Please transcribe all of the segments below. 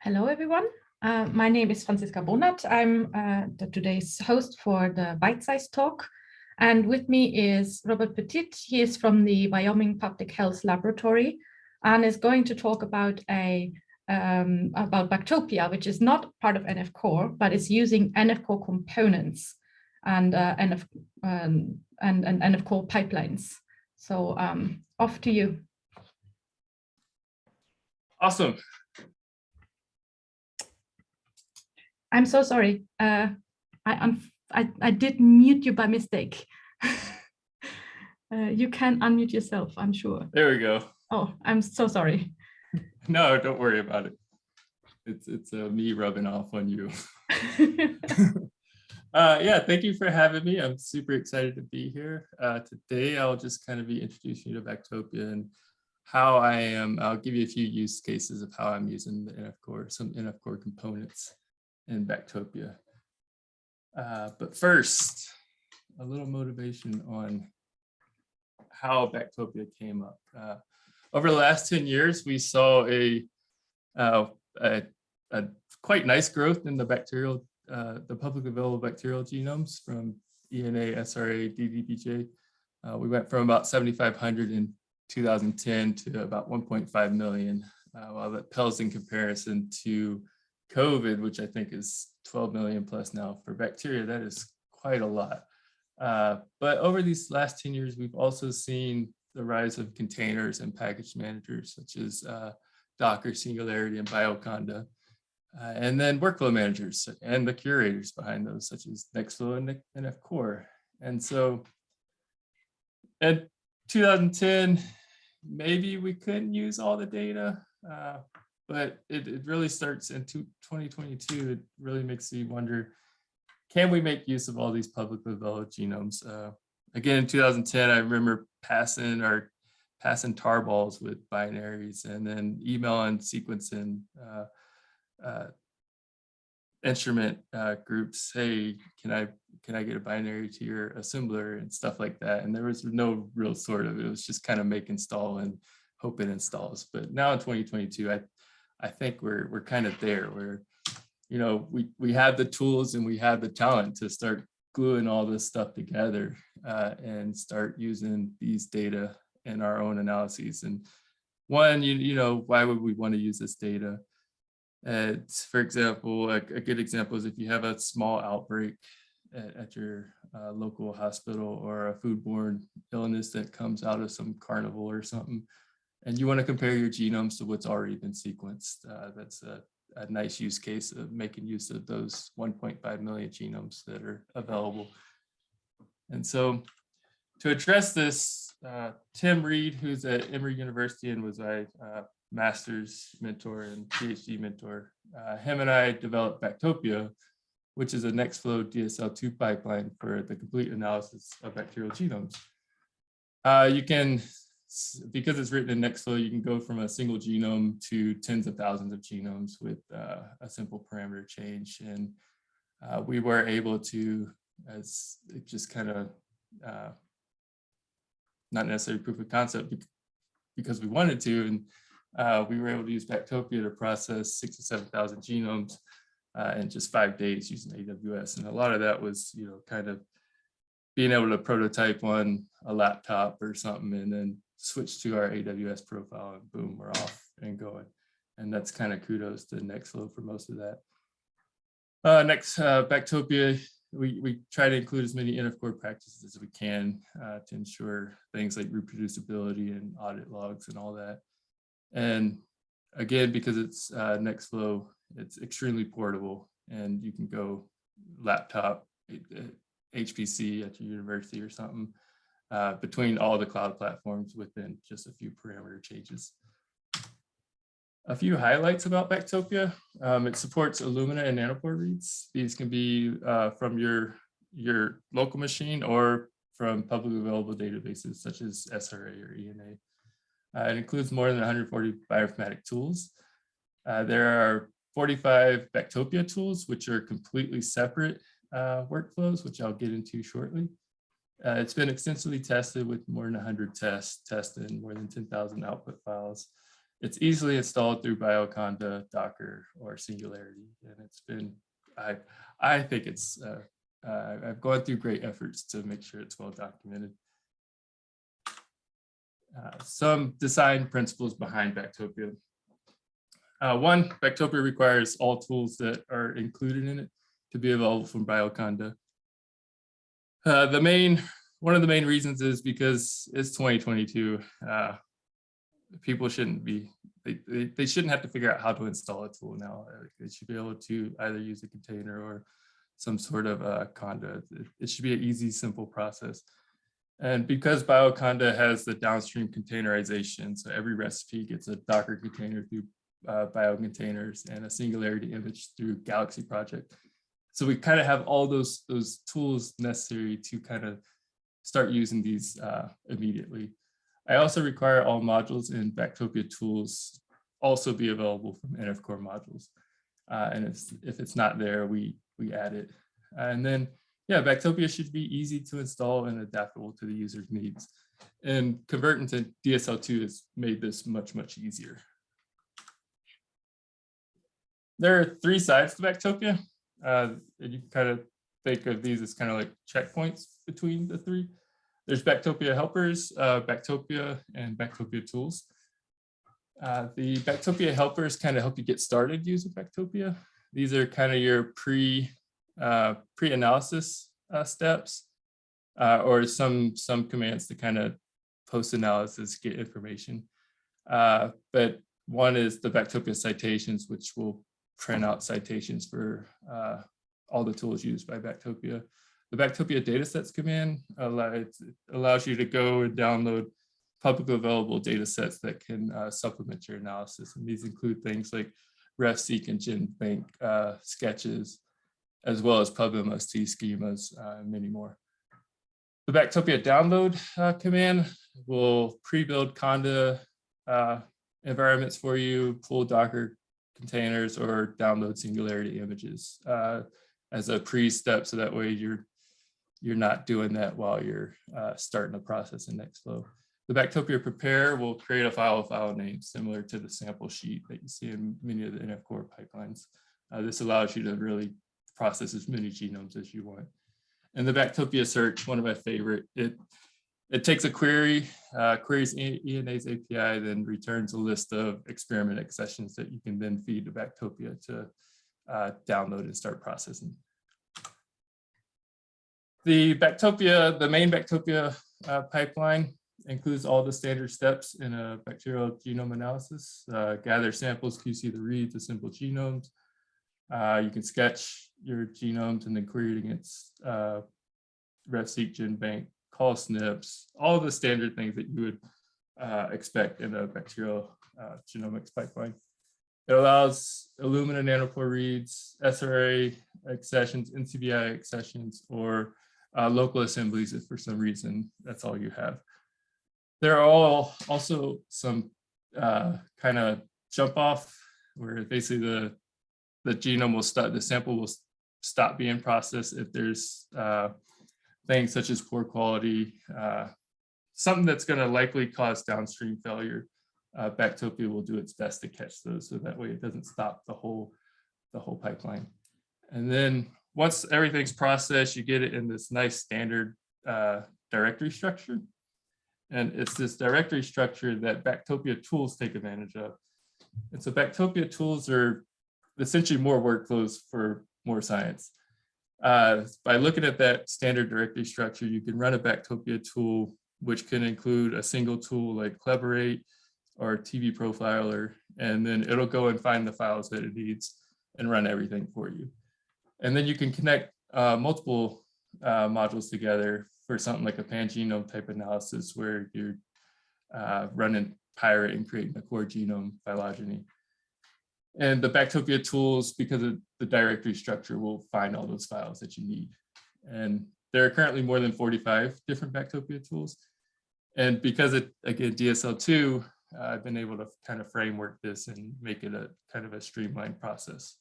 Hello, everyone. Uh, my name is Franziska Bonath. I'm uh, the today's host for the Bite Size Talk. And with me is Robert Petit. He is from the Wyoming Public Health Laboratory and is going to talk about a um, about Bactopia, which is not part of NF Core, but is using NF Core components and uh, NF um, and, and NF Core pipelines. So um, off to you. Awesome. I'm so sorry. Uh, I, I, I did mute you by mistake. uh, you can unmute yourself, I'm sure. There we go. Oh, I'm so sorry. No, don't worry about it. It's it's uh, me rubbing off on you. uh, yeah, thank you for having me. I'm super excited to be here. Uh, today, I'll just kind of be introducing you to Bactopia and how I am. I'll give you a few use cases of how I'm using the NF Core, some NF Core components in Bactopia. Uh, but first, a little motivation on how Bactopia came up. Uh, over the last 10 years, we saw a, uh, a, a, quite nice growth in the bacterial, uh, the public available bacterial genomes from ENA, SRA, DDBJ. Uh, we went from about 7,500 in 2010 to about 1.5 million, uh, while that pales in comparison to COVID, which I think is 12 million plus now for bacteria, that is quite a lot. Uh, but over these last 10 years, we've also seen the rise of containers and package managers such as uh, Docker, Singularity, and Bioconda. Uh, and then workflow managers and the curators behind those, such as Nextflow and NF Core. And so in 2010, maybe we couldn't use all the data, uh, but it, it really starts in 2022. It really makes me wonder, can we make use of all these publicly available genomes? Uh, again, in 2010, I remember passing or passing tarballs with binaries and then email and sequencing uh, uh, instrument uh, groups. Hey, can I can I get a binary to your assembler and stuff like that? And there was no real sort of it was just kind of make install and hope it installs. But now in 2022, I I think we're we're kind of there where you know we we have the tools and we have the talent to start gluing all this stuff together uh, and start using these data in our own analyses. And one, you, you know, why would we want to use this data? It's, for example, a, a good example is if you have a small outbreak at, at your uh, local hospital or a foodborne illness that comes out of some carnival or something, and you want to compare your genomes to what's already been sequenced. Uh, that's a a nice use case of making use of those 1.5 million genomes that are available. And so to address this, uh, Tim Read, who's at Emory University and was my uh, master's mentor and PhD mentor, uh, him and I developed Bactopia, which is a Nextflow DSL2 pipeline for the complete analysis of bacterial genomes. Uh, you can because it's written in Nextflow, you can go from a single genome to tens of thousands of genomes with uh, a simple parameter change. And uh, we were able to, as it just kind of uh, not necessarily proof of concept because we wanted to, and uh, we were able to use Bactopia to process six to 7,000 genomes uh, in just five days using AWS. And a lot of that was, you know, kind of being able to prototype on a laptop or something and then switch to our AWS profile and boom, we're off and going. And that's kind of kudos to Nextflow for most of that. Uh, next, uh, Bactopia, we, we try to include as many NF Core practices as we can uh, to ensure things like reproducibility and audit logs and all that. And again, because it's uh, Nextflow, it's extremely portable and you can go laptop, HPC at your university or something uh, between all the cloud platforms within just a few parameter changes. A few highlights about Bactopia. Um, it supports Illumina and Nanopore reads. These can be uh, from your, your local machine or from publicly available databases such as SRA or ENA. Uh, it includes more than 140 bioinformatic tools. Uh, there are 45 Bactopia tools, which are completely separate uh, workflows, which I'll get into shortly. Uh, it's been extensively tested with more than 100 tests tested in more than 10,000 output files. it's easily installed through Bioconda, Docker, or Singularity, and it's been I I think it's uh, uh, I've gone through great efforts to make sure it's well documented. Uh, some design principles behind Bactopia. Uh, one, Bactopia requires all tools that are included in it to be available from Bioconda. Uh, the main, one of the main reasons is because it's 2022. Uh, people shouldn't be, they, they, they, shouldn't have to figure out how to install a tool now. They should be able to either use a container or some sort of uh, conda. It, it should be an easy, simple process. And because Bioconda has the downstream containerization, so every recipe gets a Docker container through uh, biocontainers and a singularity image through Galaxy project. So we kind of have all those, those tools necessary to kind of start using these uh, immediately. I also require all modules in Bactopia tools also be available from NF Core modules. Uh, and if, if it's not there, we, we add it. and then yeah, Bactopia should be easy to install and adaptable to the user's needs. And converting to DSL2 has made this much, much easier. There are three sides to Bactopia. Uh, and you can kind of think of these as kind of like checkpoints between the three. There's Bactopia helpers, uh, Bactopia, and Bactopia tools. Uh, the Bactopia helpers kind of help you get started using Bactopia. These are kind of your pre uh, pre-analysis uh, steps uh, or some some commands to kind of post-analysis get information. Uh, but one is the Bactopia citations, which will print out citations for uh, all the tools used by Bactopia. The Bactopia datasets command allow, allows you to go and download publicly available datasets that can uh, supplement your analysis. And these include things like RefSeq and GenBank uh, sketches, as well as PubMLST schemas uh, and many more. The Bactopia download uh, command will pre-build Conda uh, environments for you, pull Docker containers or download Singularity images uh, as a pre-step. So that way you're you're not doing that while you're uh, starting the process in Nextflow. The Bactopia prepare will create a file file name similar to the sample sheet that you see in many of the NF core pipelines. Uh, this allows you to really process as many genomes as you want. And the Bactopia search, one of my favorite, it it takes a query, uh, queries ENA's API, then returns a list of experiment accessions that you can then feed to Bactopia to uh, download and start processing. The Bactopia, the main Bactopia uh, pipeline includes all the standard steps in a bacterial genome analysis, uh, gather samples, QC the reads, assemble genomes, uh, you can sketch your genomes and then query it against uh, RefSeq, GenBank, call SNPs, all the standard things that you would uh, expect in a bacterial uh, genomics pipeline. It allows Illumina nanopore reads, SRA accessions, NCBI accessions, or uh, local assemblies if for some reason that's all you have. There are all also some uh, kind of jump off where basically the the genome will start, the sample will stop being processed if there's uh, things such as poor quality, uh, something that's going to likely cause downstream failure. Uh, Bactopia will do its best to catch those, so that way it doesn't stop the whole the whole pipeline. And then once everything's processed, you get it in this nice standard uh, directory structure. And it's this directory structure that Bactopia tools take advantage of. And so Bactopia tools are essentially more workflows for more science. Uh, by looking at that standard directory structure, you can run a Bactopia tool, which can include a single tool like Collaborate or TBProfiler, and then it'll go and find the files that it needs and run everything for you. And then you can connect uh, multiple uh, modules together for something like a pangenome type analysis where you're uh, running Pirate and creating a core genome phylogeny. And the Bactopia tools, because of the directory structure, will find all those files that you need. And there are currently more than 45 different Bactopia tools. And because it, again, DSL2, uh, I've been able to kind of framework this and make it a kind of a streamlined process.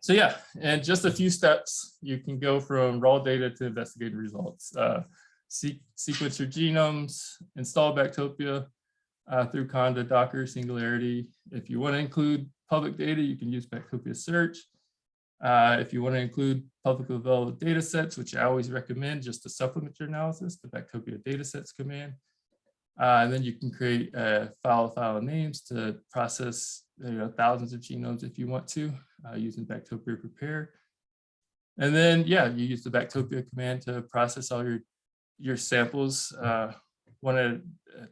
So yeah, and just a few steps, you can go from raw data to investigative results. Uh, sequence your genomes, install Bactopia, uh, through Conda, Docker, Singularity. If you want to include public data, you can use Bactopia Search. Uh, if you want to include publicly available data sets, which I always recommend just to supplement your analysis, the Bactopia datasets command. Uh, and then you can create uh, file file names to process you know, thousands of genomes if you want to uh, using Bactopia prepare. And then, yeah, you use the Bactopia command to process all your, your samples one at, uh,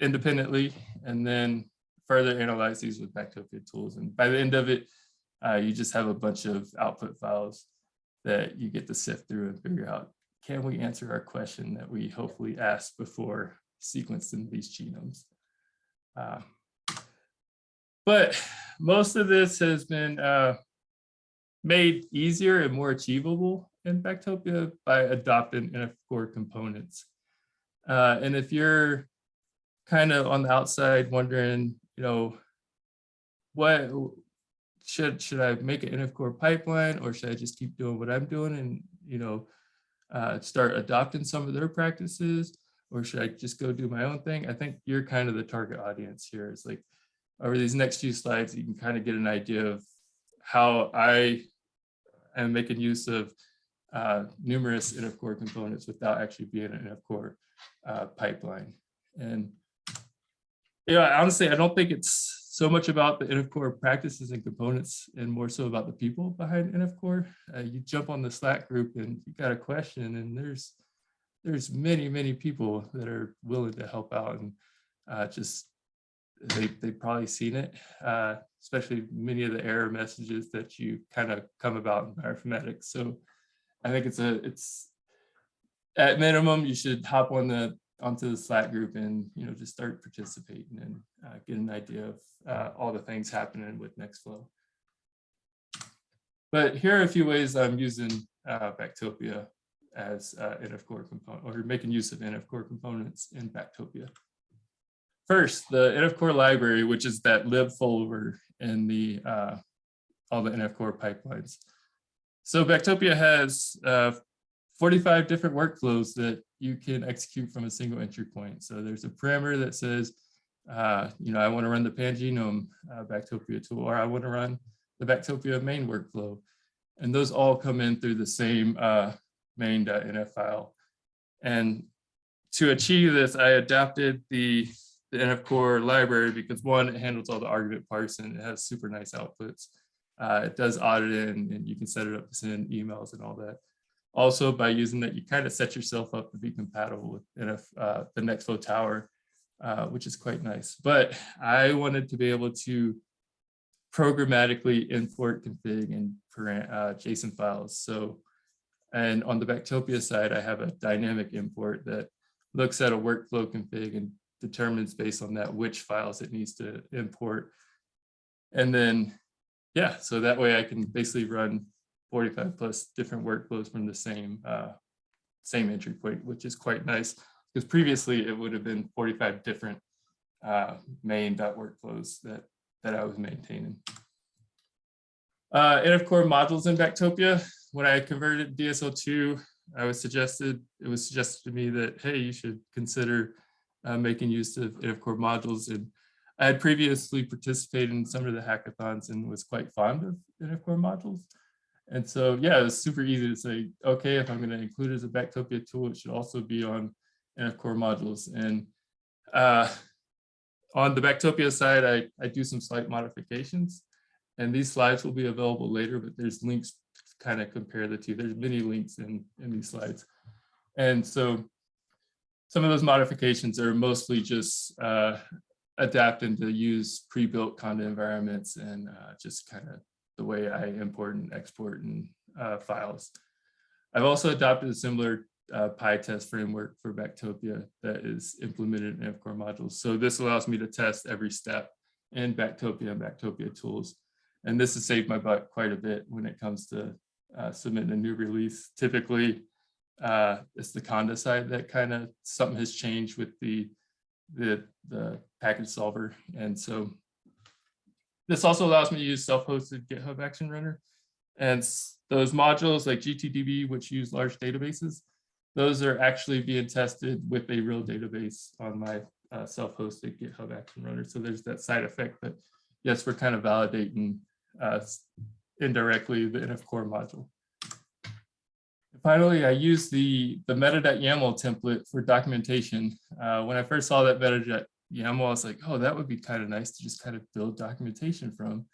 independently, and then further analyze these with Bactopia tools. And by the end of it, uh, you just have a bunch of output files that you get to sift through and figure out, can we answer our question that we hopefully asked before sequencing these genomes? Uh, but most of this has been uh, made easier and more achievable in Bactopia by adopting NF core components. Uh, and if you're kind of on the outside wondering, you know, what should should I make an NF core pipeline or should I just keep doing what I'm doing and you know uh, start adopting some of their practices or should I just go do my own thing? I think you're kind of the target audience here. It's like over these next few slides, you can kind of get an idea of how I am making use of uh, numerous NF core components without actually being an NF core uh, pipeline. And yeah, honestly, I don't think it's so much about the NF core practices and components and more so about the people behind NF core. Uh, you jump on the Slack group and you got a question and there's there's many, many people that are willing to help out and uh, just they, they've probably seen it, uh, especially many of the error messages that you kind of come about in bioinformatics. So I think it's a, it's at minimum, you should hop on the, onto the Slack group and, you know, just start participating and uh, get an idea of uh, all the things happening with Nextflow. But here are a few ways I'm using uh, Bactopia as uh, NF core component or making use of NF core components in Bactopia. First, the NF core library, which is that lib folder in the uh, all the NF core pipelines. So Bactopia has uh, 45 different workflows that you can execute from a single entry point. So there's a parameter that says, uh, you know, I want to run the pangenome uh, Bactopia tool, or I want to run the Bactopia main workflow. And those all come in through the same uh, main.nf file. And to achieve this, I adapted the, the NF core library because one, it handles all the argument parsing. It has super nice outputs. Uh, it does audit in and you can set it up to send emails and all that. Also, by using that, you kind of set yourself up to be compatible with NF, uh, the Nextflow tower, uh, which is quite nice. But I wanted to be able to programmatically import config and uh, JSON files. So, and on the Bactopia side, I have a dynamic import that looks at a workflow config and determines based on that which files it needs to import. And then, yeah, so that way I can basically run 45 plus different workflows from the same uh, same entry point, which is quite nice because previously it would have been 45 different uh, main workflows that that I was maintaining. Uh, NF core modules in Bactopia. When I converted DSL2, I was suggested it was suggested to me that hey, you should consider uh, making use of NF core modules. And I had previously participated in some of the hackathons and was quite fond of NF core modules. And so, yeah, it's super easy to say, okay, if I'm going to include it as a Bactopia tool, it should also be on NF core modules. And uh, on the Bactopia side, I, I do some slight modifications. And these slides will be available later, but there's links to kind of compare the two. There's many links in, in these slides. And so some of those modifications are mostly just uh, adapting to use pre-built Conda environments and uh, just kind of the way I import and export and uh, files. I've also adopted a similar uh, PyTest framework for Bactopia that is implemented in NFCore modules. So this allows me to test every step in Bactopia and Bactopia tools. And this has saved my butt quite a bit when it comes to uh, submitting a new release. Typically, uh, it's the Conda side that kind of something has changed with the, the, the package solver. And so this also allows me to use self-hosted GitHub Action Runner. And those modules like GTDB, which use large databases, those are actually being tested with a real database on my uh, self-hosted GitHub Action Runner. So there's that side effect, but yes, we're kind of validating uh, indirectly the NF Core module. Finally, I use the, the meta.yaml template for documentation. Uh, when I first saw that meta.yaml, I was like, oh, that would be kind of nice to just kind of build documentation from.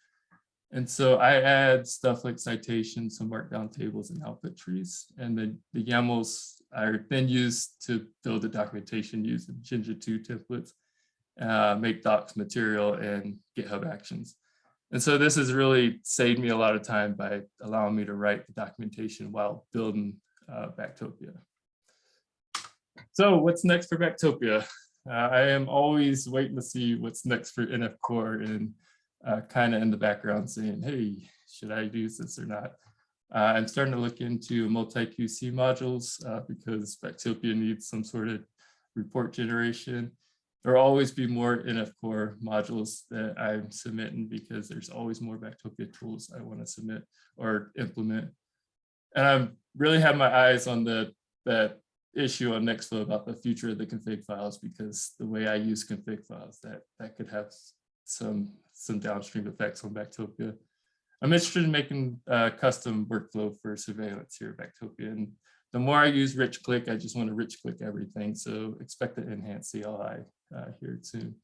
And so I add stuff like citations, some markdown tables and output trees. And then the YAMLs are then used to build the documentation using Jinja 2 templates, uh, MkDocs material and GitHub actions. And so this has really saved me a lot of time by allowing me to write the documentation while building uh, Bactopia. So what's next for Bactopia? Uh, I am always waiting to see what's next for NF Core and uh, kind of in the background saying, hey, should I use this or not? Uh, I'm starting to look into MultiQC modules uh, because Bactopia needs some sort of report generation. There'll always be more NF Core modules that I'm submitting because there's always more Bactopia tools I want to submit or implement. And I'm really have my eyes on the that issue on Nextflow about the future of the config files because the way I use config files that that could have some some downstream effects on Bactopia. I'm interested in making a custom workflow for surveillance here at Bactopia. And the more I use rich click, I just want to rich click everything. So expect to enhance CLI uh, here soon.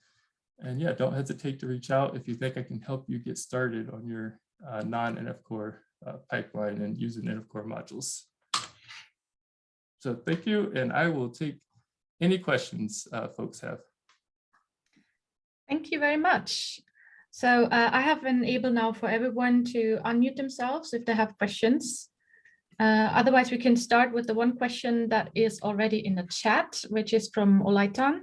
And yeah, don't hesitate to reach out if you think I can help you get started on your uh, non-NF Core uh, pipeline and using NF Core modules. So thank you, and I will take any questions uh, folks have. Thank you very much. So uh, I have been able now for everyone to unmute themselves if they have questions. Uh, otherwise, we can start with the one question that is already in the chat, which is from Olaitan.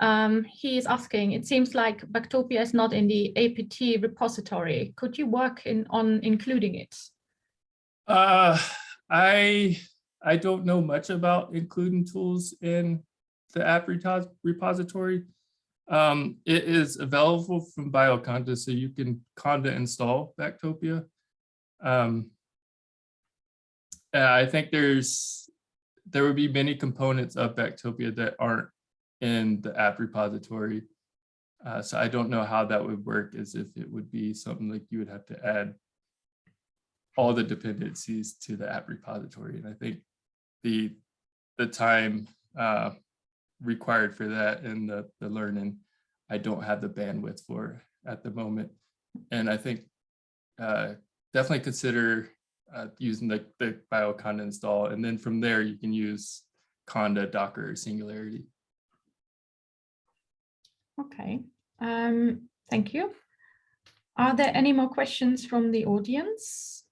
Um, he is asking, it seems like Bactopia is not in the APT repository. Could you work in on including it? Uh, I I don't know much about including tools in the APT repository. Um, it is available from Bioconda, so you can Conda install Bactopia. Um, I think there's there would be many components of Bactopia that aren't in the APT repository. Uh, so I don't know how that would work as if it would be something like you would have to add all the dependencies to the APT repository. And I think the the time uh, required for that and the, the learning, I don't have the bandwidth for at the moment. And I think uh, definitely consider uh, using the, the bioconda install. And then from there, you can use Conda, Docker, or Singularity. Okay, um, thank you. Are there any more questions from the audience?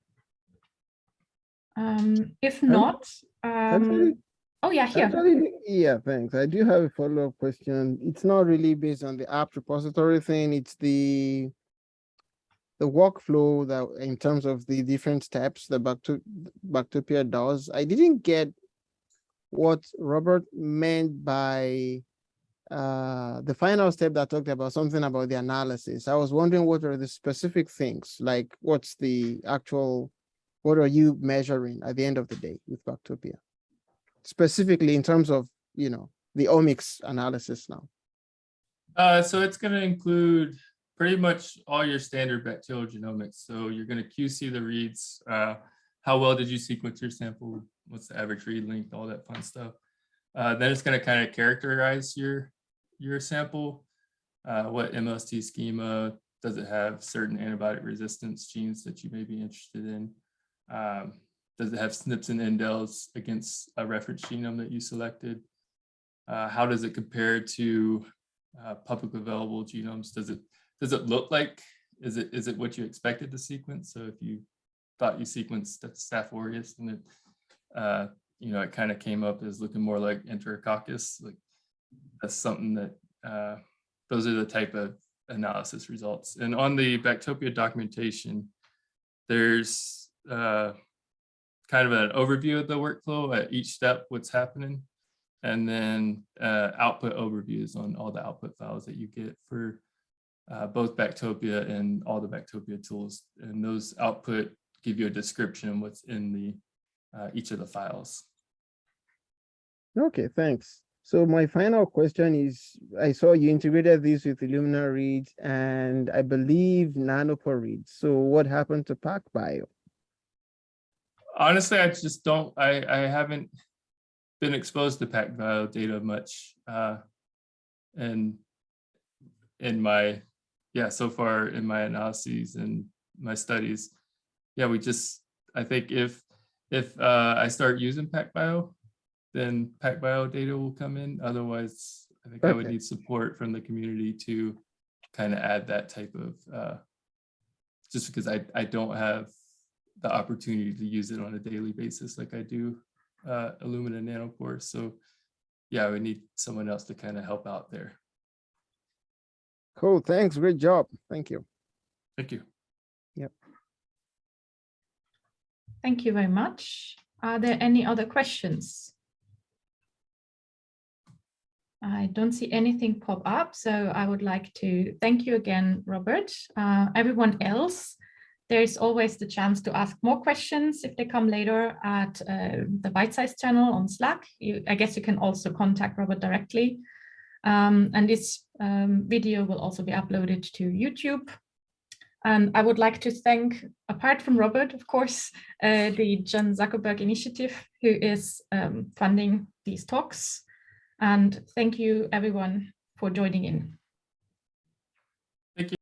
Um, if not, Actually, um, oh yeah, here. actually, yeah, thanks. I do have a follow-up question. It's not really based on the APT repository thing. It's the the workflow that in terms of the different steps that Bactopia does. I didn't get what Robert meant by uh, the final step that talked about something about the analysis. I was wondering what are the specific things, like what's the actual, what are you measuring at the end of the day with Bactopia? Specifically in terms of, you know, the omics analysis now. Uh, so it's going to include pretty much all your standard bacterial genomics. So you're going to QC the reads. Uh, how well did you sequence your sample? What's the average read length? All that fun stuff. Uh, then it's going to kind of characterize your your sample. Uh, what MLST schema does it have? Certain antibiotic resistance genes that you may be interested in. Um, does it have SNPs and indels against a reference genome that you selected? Uh, how does it compare to uh, public available genomes? Does it does it look like is it is it what you expected to sequence? So if you thought you sequenced Staph aureus and it uh, you know it kind of came up as looking more like Enterococcus, like that's something that uh, those are the type of analysis results. And on the Bactopia documentation, there's uh, kind of an overview of the workflow at each step, what's happening, and then uh, output overviews on all the output files that you get for uh, both Bactopia and all the Bactopia tools. And those output give you a description of what's in the uh, each of the files. Okay, thanks. So my final question is, I saw you integrated this with Illumina reads and I believe Nanopore reads. So what happened to PacBio? Honestly, I just don't, I, I haven't been exposed to PacBio data much. Uh, and in my, yeah, so far in my analyses and my studies, yeah, we just, I think if, if uh, I start using PacBio, then PacBio data will come in. Otherwise, I think I would need support from the community to kind of add that type of, uh, just because I, I don't have the opportunity to use it on a daily basis like I do uh, Illumina Nanopore. So yeah, we need someone else to kind of help out there. Cool, thanks, great job. Thank you. Thank you. Yep. Thank you very much. Are there any other questions? I don't see anything pop up, so I would like to thank you again, Robert. Uh, everyone else, there's always the chance to ask more questions if they come later at uh, the Bite Size channel on Slack. You, I guess you can also contact Robert directly. Um, and this um, video will also be uploaded to YouTube. And I would like to thank, apart from Robert, of course, uh, the Chan Zuckerberg Initiative, who is um, funding these talks. And thank you everyone for joining in.